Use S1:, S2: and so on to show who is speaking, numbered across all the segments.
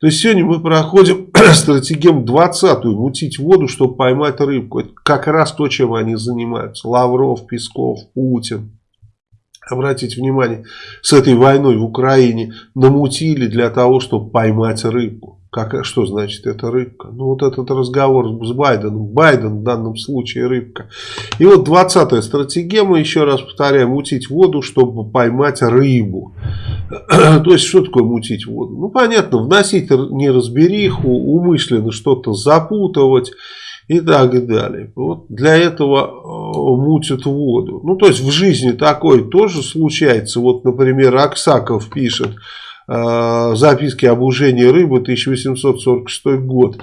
S1: То есть сегодня мы проходим стратегем 20-ю, мутить воду, чтобы поймать рыбку. Это как раз то, чем они занимаются. Лавров, Песков, Путин. Обратите внимание, с этой войной в Украине намутили для того, чтобы поймать рыбку. Как, что значит это рыбка? Ну вот этот разговор с Байденом. Байден в данном случае рыбка. И вот 20-я стратегема, еще раз повторяю, мутить воду, чтобы поймать рыбу. То есть что такое мутить воду? Ну понятно, вносить неразбериху, умышленно что-то запутывать и так далее. Вот для этого э, мутят воду. Ну то есть в жизни такое тоже случается. Вот например Аксаков пишет записки об ужении рыбы 1846 год.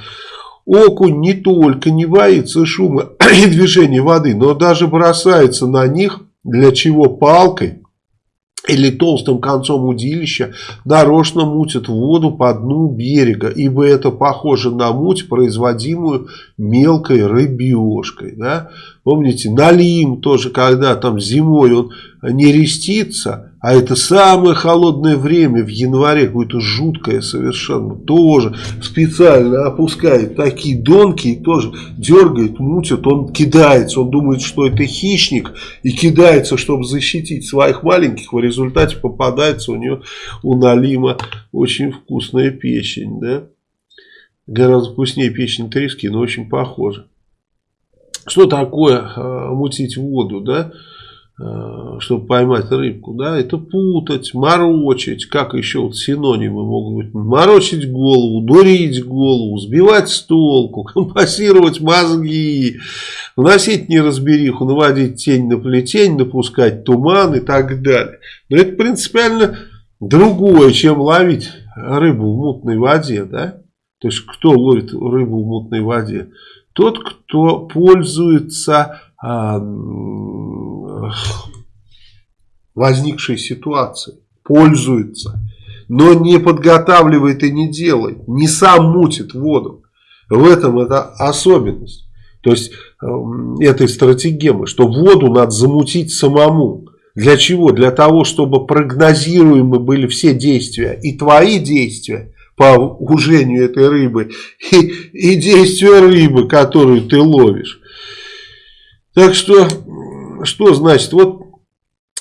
S1: Окунь не только не боится шума и движения воды, но даже бросается на них, для чего палкой или толстым концом удилища нарочно мутит воду по дну берега, ибо это похоже на муть, производимую мелкой рыбешкой. Да? Помните, налим тоже, когда там зимой он не рестится, а это самое холодное время в январе, какое-то жуткое совершенно, тоже специально опускает такие донки и тоже дергает, мутит, он кидается, он думает, что это хищник и кидается, чтобы защитить своих маленьких, в результате попадается у него, у Налима очень вкусная печень, да, гораздо вкуснее печень трески, но очень похоже. Что такое э, мутить воду, да? Э, чтобы поймать рыбку, да, это путать, морочить, как еще вот синонимы могут быть, морочить голову, дурить голову, сбивать с толку, компасировать мозги, вносить неразбериху, наводить тень на плетень, напускать туман и так далее. Но это принципиально другое, чем ловить рыбу в мутной воде, да, то есть кто ловит рыбу в мутной воде? Тот, кто пользуется а, возникшей ситуации, пользуется, но не подготавливает и не делает, не сам мутит воду. В этом это особенность. То есть э, этой стратегемы, что воду надо замутить самому. Для чего? Для того, чтобы прогнозируемы были все действия. И твои действия по ужению этой рыбы, и, и действия рыбы, которую ты ловишь. Так что что значит? Вот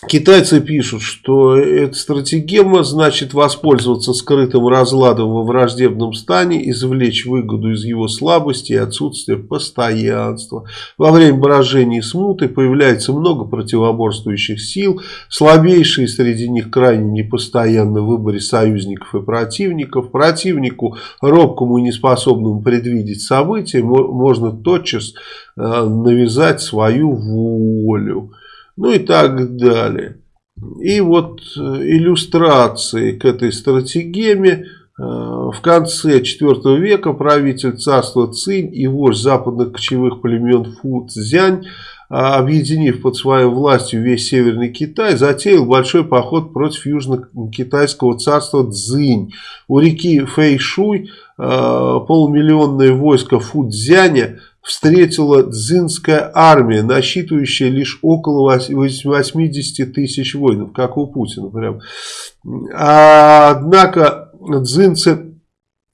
S1: Китайцы пишут, что эта стратегема значит воспользоваться скрытым разладом во враждебном стане, извлечь выгоду из его слабости и отсутствия постоянства. Во время брожения и смуты появляется много противоборствующих сил, слабейшие среди них крайне непостоянны в выборе союзников и противников. Противнику, робкому и неспособному предвидеть события, можно тотчас э, навязать свою волю ну и так далее. И вот э, иллюстрации к этой стратегеме э, в конце IV века правитель царства Цинь и вождь западных кочевых племен Фу Цзянь, а, объединив под своей властью весь Северный Китай, затеял большой поход против южно-китайского царства Цзинь. У реки Фэйшуй э, полумиллионное войско Фу Цзяня встретила дзинская армия, насчитывающая лишь около 80 тысяч воинов, как у Путина. Прям. А, однако дзинцы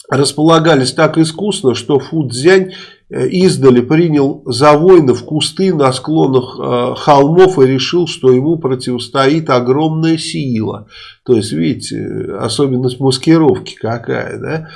S1: располагались так искусно, что Фудзянь Э, издали принял за воинов кусты на склонах э, холмов и решил, что ему противостоит огромная сила. То есть, видите, особенность маскировки какая, да?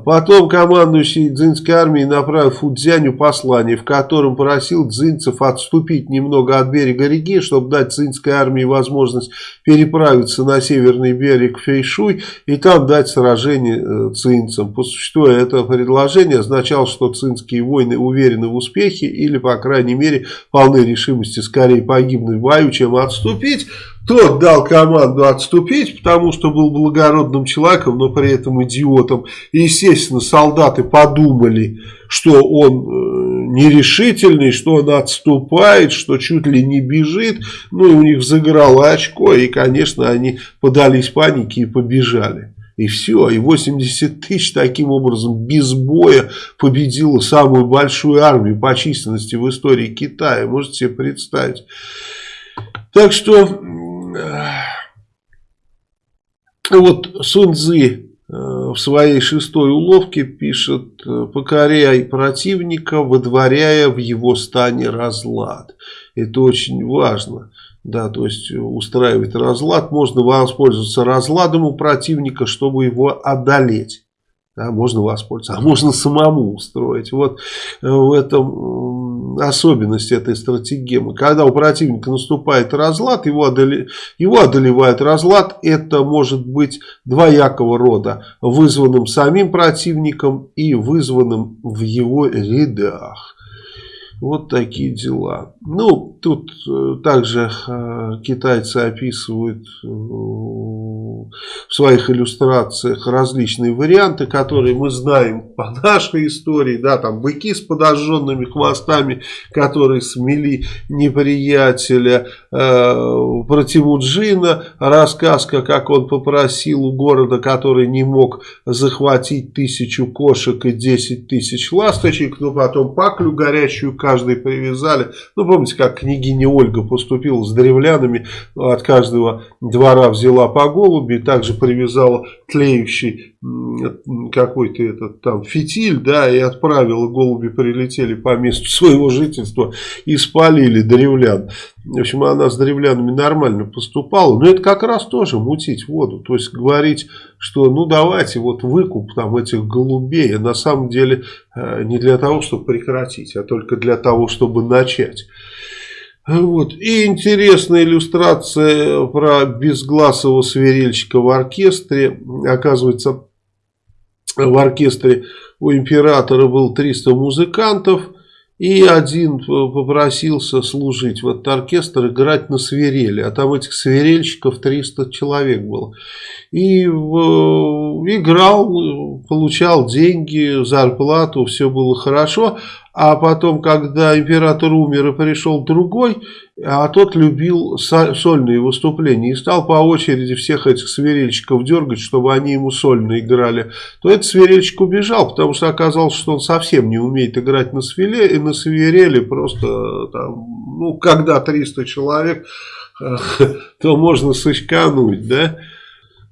S1: Э, потом командующий дзинской армией направил Фудзяню послание, в котором просил дзинцев отступить немного от берега реки, чтобы дать дзинской армии возможность переправиться на северный берег Фейшуй и там дать сражение дзинцам. По существу это предложение означало, что цинские войны уверены в успехе или, по крайней мере, полны решимости скорее погибнуть в бою, чем отступить. Тот дал команду отступить, потому что был благородным человеком, но при этом идиотом. И, естественно, солдаты подумали, что он э, нерешительный, что он отступает, что чуть ли не бежит. Ну и у них заграло очко, и, конечно, они подались панике и побежали. И все, и 80 тысяч таким образом без боя победила самую большую армию по численности в истории Китая. Можете себе представить. Так что вот Сун Цзы э, в своей шестой уловке пишет, покоряй противника, выдворяя в его стане разлад. Это очень важно. Да, то есть устраивать разлад. Можно воспользоваться разладом у противника, чтобы его одолеть. Да, можно воспользоваться, а можно самому устроить. Вот э, в этом особенность этой стратегемы. Когда у противника наступает разлад, его, одоле, его одолевает разлад. Это может быть двоякого рода. Вызванным самим противником и вызванным в его рядах. Вот такие дела. Ну, тут э, также э, китайцы описывают в своих иллюстрациях различные варианты, которые мы знаем по нашей истории. Да, там быки с подожженными хвостами, которые смели неприятеля. Про Тимуджина рассказка, как он попросил у города, который не мог захватить тысячу кошек и десять тысяч ласточек, но потом паклю горячую каждый привязали. Ну, помните, как княгиня Ольга поступила с древлянами, от каждого двора взяла по голуби, также привязала тлеющий какой-то этот там фитиль, да, и отправила, голуби прилетели по месту своего жительства и спалили древлян. В общем, она с древлянами нормально поступала, но это как раз тоже мутить воду, то есть говорить, что ну давайте вот выкуп там этих голубей, а на самом деле э, не для того, чтобы прекратить, а только для того, чтобы начать. Вот. И интересная иллюстрация про безгласого свирельщика в оркестре. Оказывается, в оркестре у императора был 300 музыкантов. И один попросился служить в этот оркестр, играть на свирели. А там этих свирельщиков 300 человек было. И играл, получал деньги, зарплату, все было хорошо. А потом, когда император умер и пришел другой, а тот любил сольные выступления и стал по очереди всех этих свирельщиков дергать, чтобы они ему сольно играли, то этот свирельщик убежал, потому что оказалось, что он совсем не умеет играть на, свире, на свирели, просто там, ну, когда 300 человек, то можно сочкануть, да.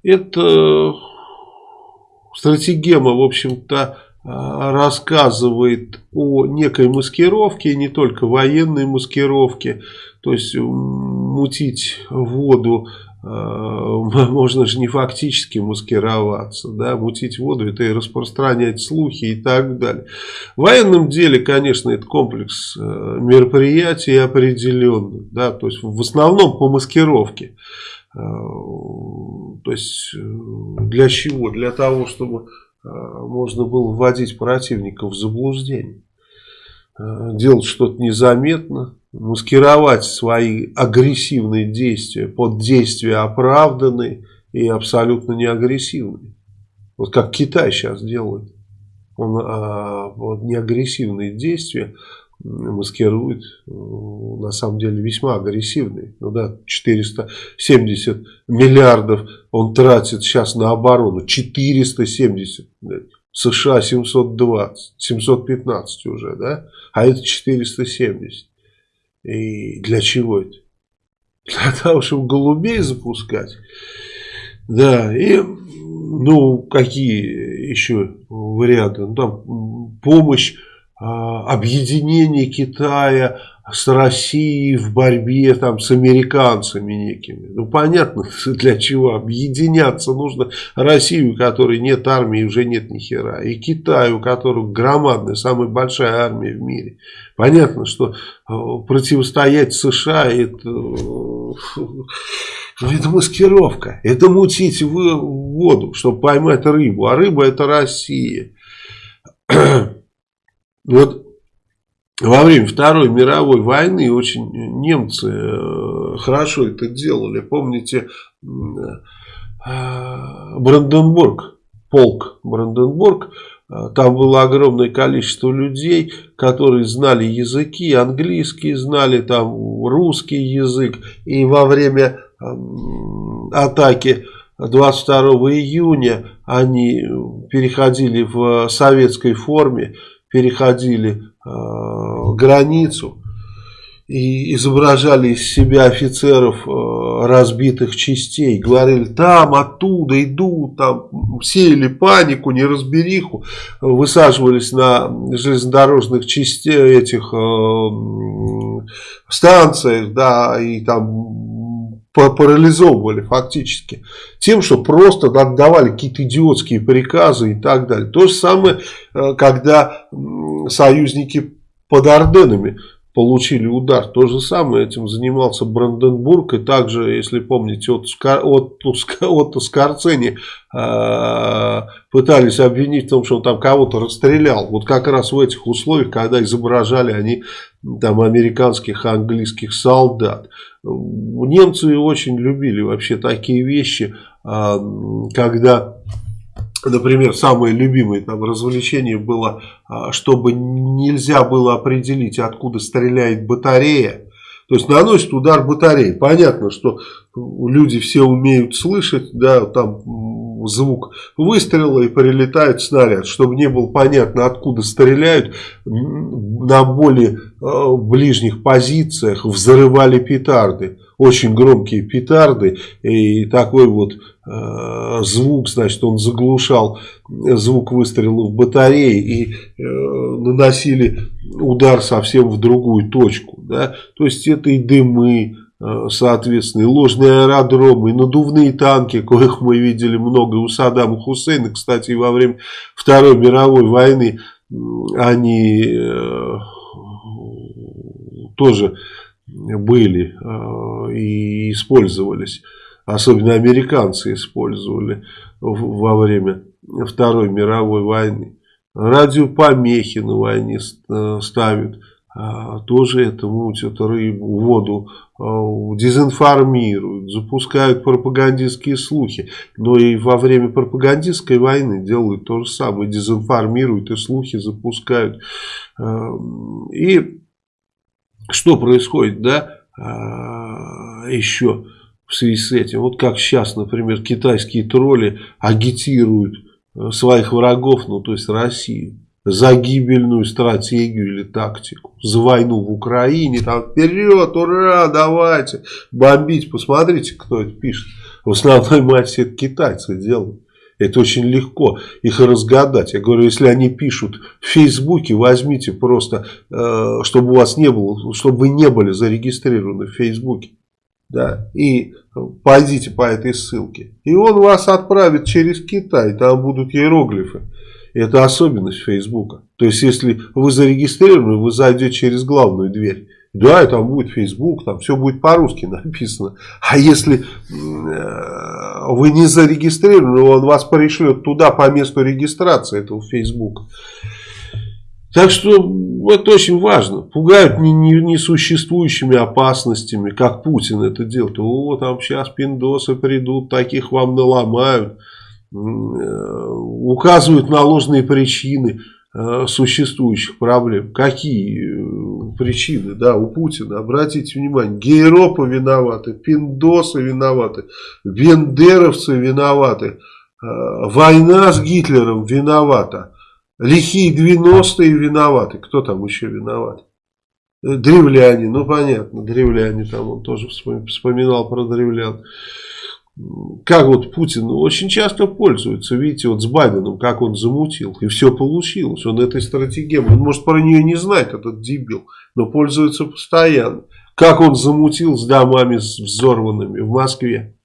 S1: Это стратегема, в общем-то, рассказывает о некой маскировке, не только военной маскировке, то есть мутить воду а, можно же не фактически маскироваться, да, мутить воду, это и распространять слухи и так далее. В военном деле, конечно, это комплекс э, мероприятий определенных, да, то есть в основном по маскировке. То есть э, для чего? Для того, чтобы Э, можно было вводить противника в заблуждение. Э, делать что-то незаметно, маскировать свои агрессивные действия под действия оправданные и абсолютно не агрессивные. Вот как Китай сейчас делает. Он а, вот, неагрессивные действия маскирует э, на самом деле весьма агрессивный. Ну да, 470 миллиардов он тратит сейчас на оборону. 470. США 720, 715 уже, да? А это 470. И для чего это? Для того, чтобы голубей запускать. Да, и ну, какие еще варианты? Ну, там помощь объединение Китая с Россией в борьбе там, с американцами некими. Ну, понятно, для чего. Объединяться нужно Россию, у которой нет армии, уже нет ни хера. И Китаю, у которого громадная, самая большая армия в мире. Понятно, что э, противостоять США это, э, это маскировка. Это мутить в воду, чтобы поймать рыбу. А рыба это Россия. Вот во время Второй мировой войны очень немцы э, хорошо это делали. Помните э, Бранденбург, полк Бранденбург, э, там было огромное количество людей, которые знали языки, английский знали, там русский язык. И во время атаки 22 июня они переходили в советской форме переходили э, границу и изображали из себя офицеров э, разбитых частей, говорили, там, оттуда идут, там, сеяли панику, неразбериху, высаживались на железнодорожных частях, этих э, станциях, да, и там парализовывали фактически тем, что просто отдавали какие-то идиотские приказы и так далее. То же самое, э, когда союзники под Орденами получили удар. То же самое этим занимался Бранденбург. И также, если помните, от, от, от Скорцени э, пытались обвинить в том, что он там кого-то расстрелял. Вот как раз в этих условиях, когда изображали они там американских, английских солдат. Немцы очень любили вообще такие вещи, э, когда Например, самое любимое там развлечение было, а, чтобы нельзя было определить, откуда стреляет батарея. То есть наносит удар батареи. Понятно, что люди все умеют слышать, да, там звук выстрела и прилетает снаряд. Чтобы не было понятно, откуда стреляют, на более э, ближних позициях взрывали петарды очень громкие петарды и такой вот э, звук, значит, он заглушал звук выстрелов батареи и э, наносили удар совсем в другую точку, да, то есть это и дымы, э, соответственно, и ложные аэродромы, и надувные танки, коих мы видели много у Саддама Хусейна, кстати, во время Второй мировой войны они э, тоже были э, и использовались. Особенно американцы использовали во время Второй мировой войны. Радиопомехи на войне э, ставят. А, тоже это мутят рыбу, воду, э, дезинформируют, запускают пропагандистские слухи. Но и во время пропагандистской войны делают то же самое. Дезинформируют и слухи запускают. И что происходит, да, а, еще в связи с этим. Вот как сейчас, например, китайские тролли агитируют э, своих врагов, ну то есть Россию, за гибельную стратегию или тактику, за войну в Украине, там вперед, ура, давайте, бомбить. Посмотрите, кто это пишет. В основной массе это китайцы делают. Это очень легко их разгадать. Я говорю, если они пишут в Фейсбуке, возьмите просто, э, чтобы у вас не было, чтобы вы не были зарегистрированы в Фейсбуке. Да, и пойдите по этой ссылке. И он вас отправит через Китай, там будут иероглифы. Это особенность Фейсбука. То есть, если вы зарегистрированы, вы зайдете через главную дверь. Да, и там будет Facebook, там все будет по-русски написано. А если э, вы не зарегистрированы, он вас пришлет туда по месту регистрации этого Facebook. Так что это очень важно. Пугают несуществующими опасностями, как Путин это делает. О, там сейчас пиндосы придут, таких вам наломают. Э, указывают на ложные причины. Э, существующих проблем. Какие э, причины, да, у Путина, обратите внимание, гейропы виноваты, пиндосы виноваты, вендеровцы виноваты, война с Гитлером виновата, лихие 90-е виноваты, кто там еще виноват? Древляне, ну понятно, древляне там, он тоже вспоминал про древлян как вот Путин очень часто пользуется, видите, вот с Байденом, как он замутил, и все получилось, он этой стратегией, он может про нее не знать, этот дебил, но пользуется постоянно. Как он замутил с домами взорванными в Москве,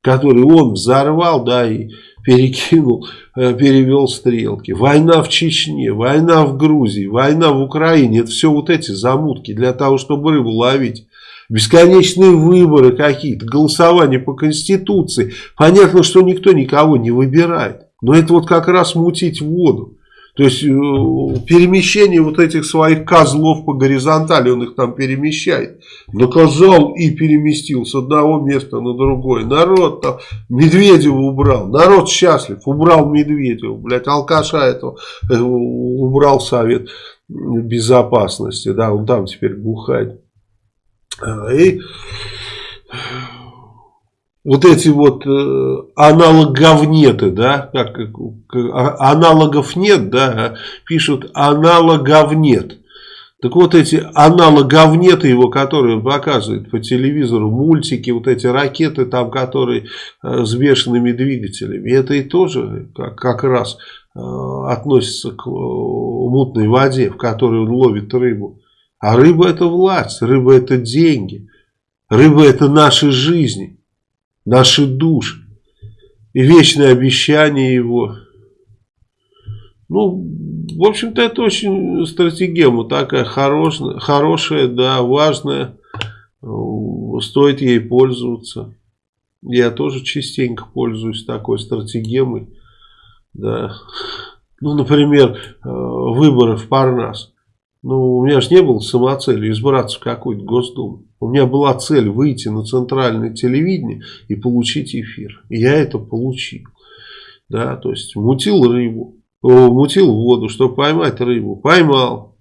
S1: которые он взорвал, да, и перекинул, э, перевел стрелки. Война в Чечне, война в Грузии, война в Украине, это все вот эти замутки для того, чтобы рыбу ловить бесконечные выборы какие-то, голосование по Конституции. Понятно, что никто никого не выбирает. Но это вот как раз мутить воду. То есть э, перемещение вот этих своих козлов по горизонтали, он их там перемещает. Наказал и переместил с одного места на другое. Народ там Медведева убрал. Народ счастлив. Убрал Медведева. Блядь, алкаша этого э, убрал Совет Безопасности. Да, он там теперь бухает. А, и вот эти вот э, аналоговнеты, да, как, а, аналогов нет, да, пишут аналогов нет. Так вот эти аналоговнеты его, которые он показывает по телевизору, мультики, вот эти ракеты там, которые э, с бешеными двигателями, это и тоже как, как раз э, относится к э, мутной воде, в которой он ловит рыбу. А рыба это власть, рыба это деньги, рыба это наши жизни, наши души. И вечное обещание его. Ну, в общем-то, это очень стратегема такая хорошая, хорошая, да, важная. Стоит ей пользоваться. Я тоже частенько пользуюсь такой стратегемой. Да. Ну, например, э, выборы в Парнас. Ну, у меня же не было самоцелью избраться в какую-то Госдуму. У меня была цель выйти на центральное телевидение и получить эфир. И я это получил. Да, то есть мутил рыбу мутил воду, чтобы поймать рыбу. Поймал.